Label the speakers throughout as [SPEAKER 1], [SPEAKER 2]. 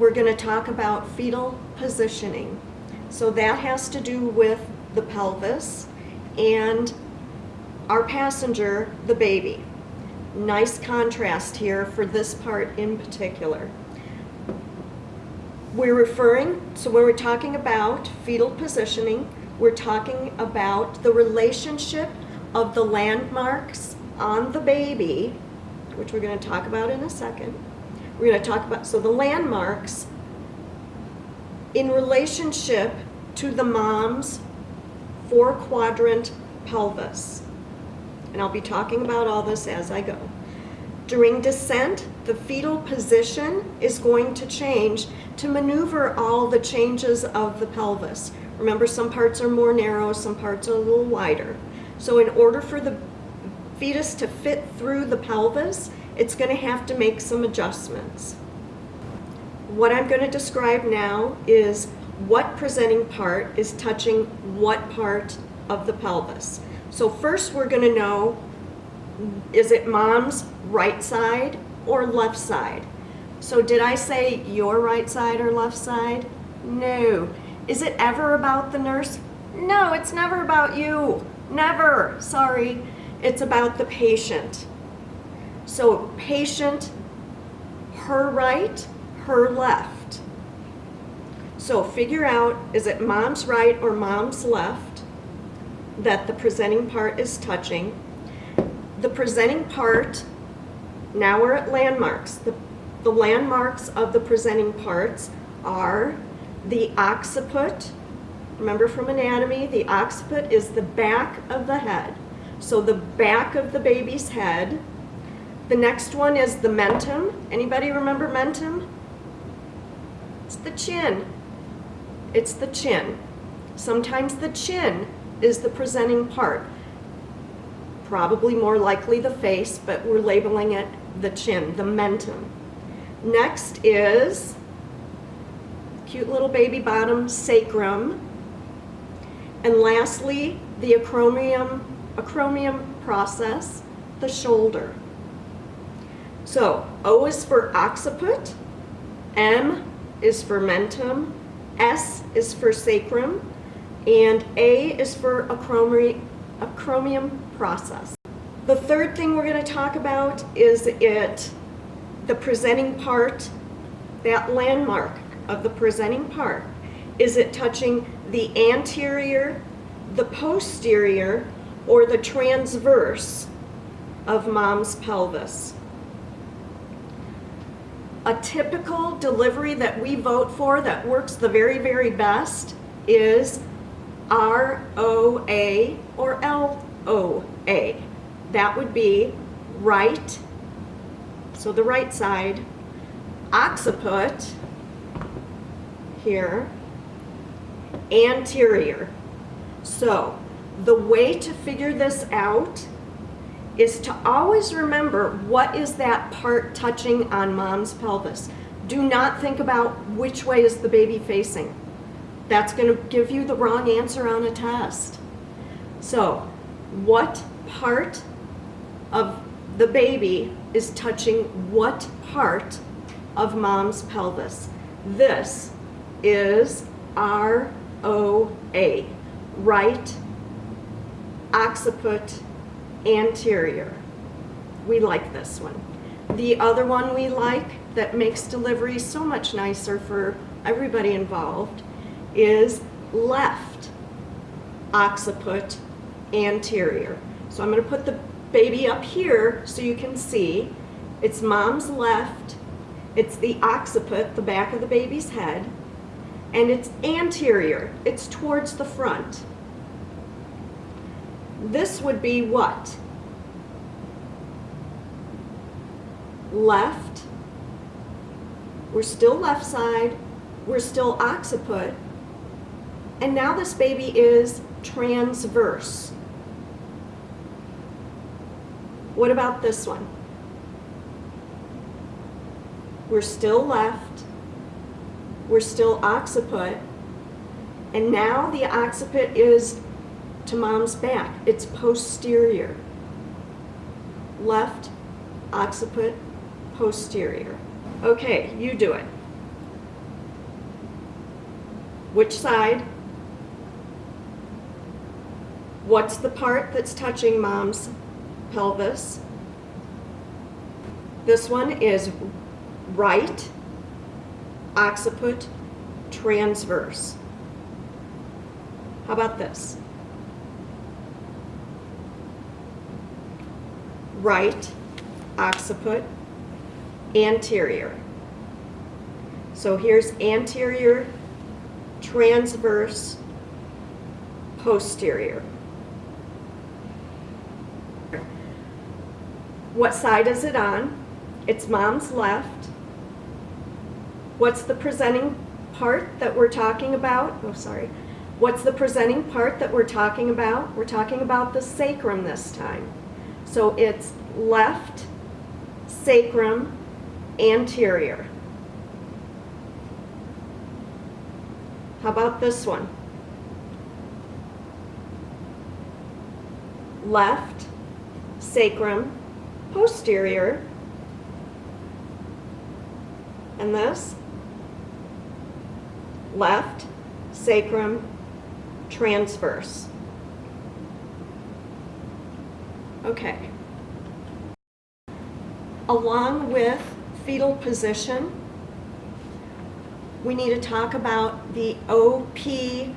[SPEAKER 1] we're going to talk about fetal positioning. So that has to do with the pelvis and our passenger, the baby. Nice contrast here for this part in particular. We're referring, so when we're talking about fetal positioning, we're talking about the relationship of the landmarks on the baby, which we're going to talk about in a second. We're going to talk about, so the landmarks in relationship to the mom's four quadrant pelvis. And I'll be talking about all this as I go. During descent, the fetal position is going to change to maneuver all the changes of the pelvis. Remember, some parts are more narrow, some parts are a little wider. So in order for the fetus to fit through the pelvis, it's going to have to make some adjustments. What I'm going to describe now is what presenting part is touching what part of the pelvis. So first we're going to know, is it mom's right side or left side? So did I say your right side or left side? No. Is it ever about the nurse? No, it's never about you. Never. Sorry. It's about the patient. So patient, her right, her left. So figure out, is it mom's right or mom's left that the presenting part is touching? The presenting part, now we're at landmarks. The, the landmarks of the presenting parts are the occiput. Remember from anatomy, the occiput is the back of the head. So the back of the baby's head. The next one is the mentum. Anybody remember mentum? It's the chin. It's the chin. Sometimes the chin is the presenting part. Probably more likely the face, but we're labeling it the chin, the mentum. Next is cute little baby bottom sacrum. And lastly, the acromion, acromion process, the shoulder. So O is for occiput, M is for mentum, S is for sacrum, and A is for acromi acromion process. The third thing we're going to talk about is it, the presenting part, that landmark of the presenting part. Is it touching the anterior, the posterior, or the transverse of mom's pelvis? A typical delivery that we vote for that works the very, very best is ROA or LOA. That would be right, so the right side, occiput, here, anterior. So the way to figure this out is to always remember what is that part touching on mom's pelvis. Do not think about which way is the baby facing. That's going to give you the wrong answer on a test. So what part of the baby is touching what part of mom's pelvis? This is R-O-A, right occiput anterior. We like this one. The other one we like that makes delivery so much nicer for everybody involved is left occiput anterior. So I'm going to put the baby up here so you can see. It's mom's left. It's the occiput, the back of the baby's head and it's anterior, it's towards the front. This would be what? Left, we're still left side, we're still occiput, and now this baby is transverse. What about this one? We're still left, we're still occiput, and now the occiput is to mom's back. It's posterior. Left occiput, posterior. Okay, you do it. Which side? What's the part that's touching mom's pelvis? This one is right occiput transverse. How about this? Right occiput anterior. So here's anterior, transverse, posterior. What side is it on? It's mom's left. What's the presenting part that we're talking about? Oh, sorry. What's the presenting part that we're talking about? We're talking about the sacrum this time. So it's left sacrum anterior. How about this one? Left sacrum posterior. And this? Left sacrum transverse. Okay. Along with fetal position, we need to talk about the OP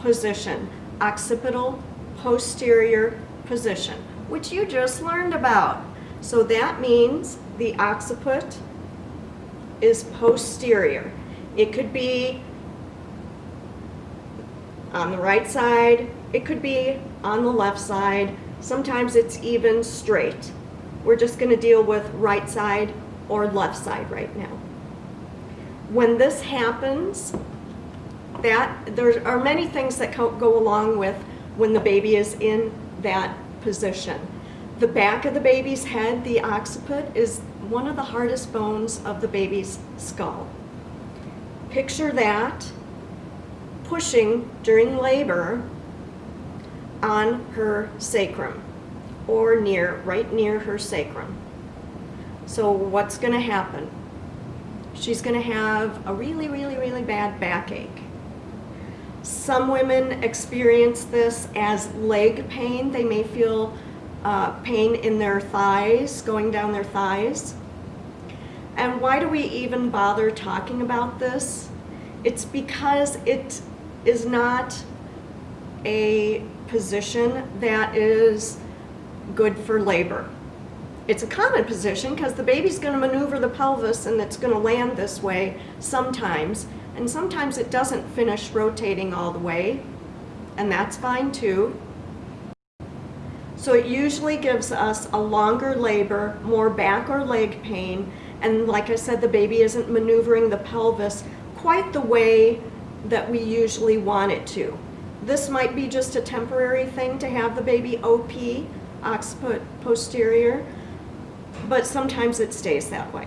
[SPEAKER 1] position, occipital posterior position, which you just learned about. So that means the occiput is posterior. It could be on the right side, it could be on the left side, sometimes it's even straight. We're just gonna deal with right side or left side right now. When this happens, that there are many things that go along with when the baby is in that position. The back of the baby's head, the occiput, is one of the hardest bones of the baby's skull. Picture that pushing during labor on her sacrum or near, right near her sacrum. So what's going to happen? She's going to have a really, really, really bad backache. Some women experience this as leg pain. They may feel uh, pain in their thighs, going down their thighs. And why do we even bother talking about this? It's because it is not a position that is good for labor. It's a common position because the baby's going to maneuver the pelvis and it's going to land this way sometimes. And sometimes it doesn't finish rotating all the way, and that's fine too. So it usually gives us a longer labor, more back or leg pain, and like I said, the baby isn't maneuvering the pelvis quite the way that we usually want it to. This might be just a temporary thing to have the baby OP, occiput posterior, but sometimes it stays that way.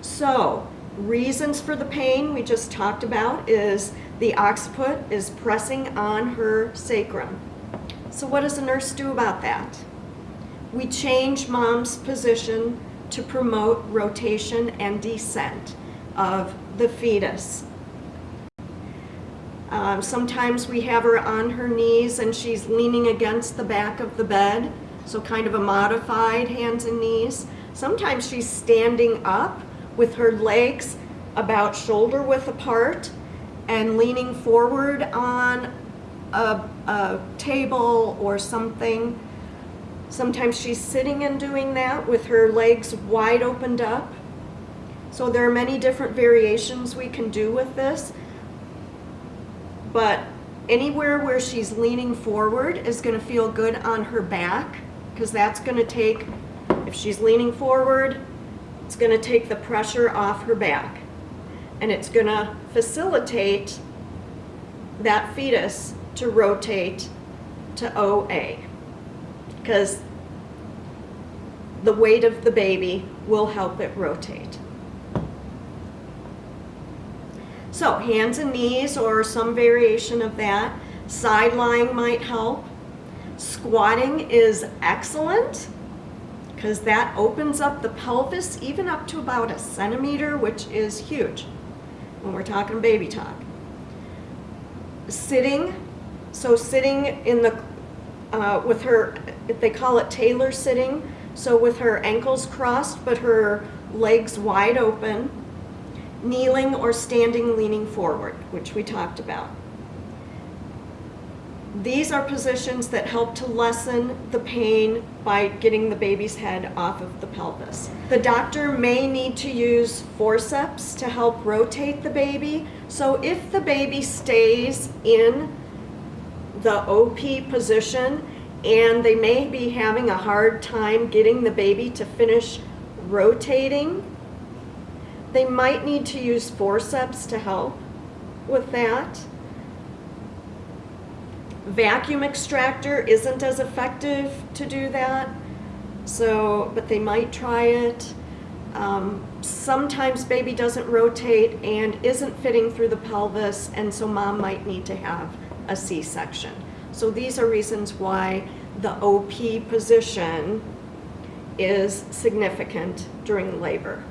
[SPEAKER 1] So, reasons for the pain we just talked about is the occiput is pressing on her sacrum. So what does a nurse do about that? We change mom's position to promote rotation and descent of the fetus. Um, sometimes we have her on her knees and she's leaning against the back of the bed, so kind of a modified hands and knees. Sometimes she's standing up with her legs about shoulder width apart and leaning forward on a, a table or something. Sometimes she's sitting and doing that with her legs wide opened up. So there are many different variations we can do with this. But anywhere where she's leaning forward is going to feel good on her back because that's going to take, if she's leaning forward, it's going to take the pressure off her back. And it's going to facilitate that fetus to rotate to OA because the weight of the baby will help it rotate. So hands and knees or some variation of that. Side lying might help. Squatting is excellent because that opens up the pelvis even up to about a centimeter, which is huge when we're talking baby talk. sitting, so sitting in the, uh, with her, they call it tailor sitting, so with her ankles crossed but her legs wide open, kneeling or standing leaning forward, which we talked about. These are positions that help to lessen the pain by getting the baby's head off of the pelvis. The doctor may need to use forceps to help rotate the baby. So if the baby stays in the OP position and they may be having a hard time getting the baby to finish rotating, they might need to use forceps to help with that. Vacuum extractor isn't as effective to do that, so, but they might try it. Um, sometimes baby doesn't rotate and isn't fitting through the pelvis, and so mom might need to have a C-section. So these are reasons why the OP position is significant during labor.